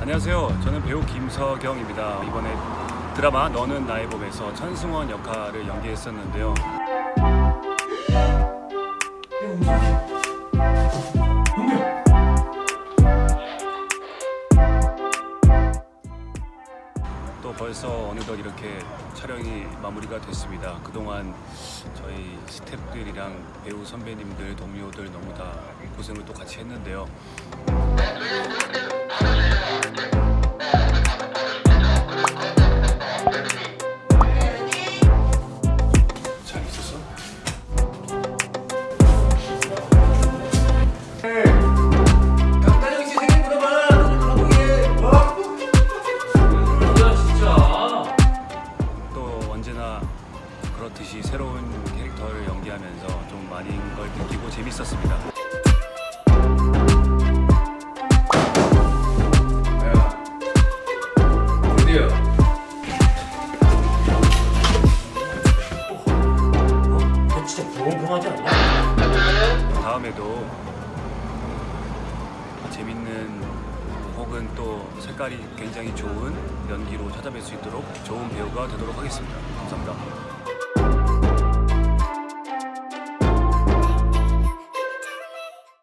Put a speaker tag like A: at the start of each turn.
A: 안녕하세요. 저는 배우 김서경입니다. 이번에 드라마 너는 나의 봄에서 천승원 역할을 연기했었는데요. 벌써 어느덧 이렇게 촬영이 마무리가 됐습니다. 그동안 저희 스태프들이랑 배우 선배님들, 동료들 너무 다 고생을 또 같이 했는데요. 그렇듯이 새로운 캐릭터를 연기하면서 좀 많은 걸 느끼고 재밌었습니다.
B: 어? 진짜 않냐?
A: 다음에도 재밌는 혹은 또 색깔이 굉장히 좋은 연기로 찾아뵐 수 있도록 좋은 배우가 되도록 하겠습니다. 감사합니다.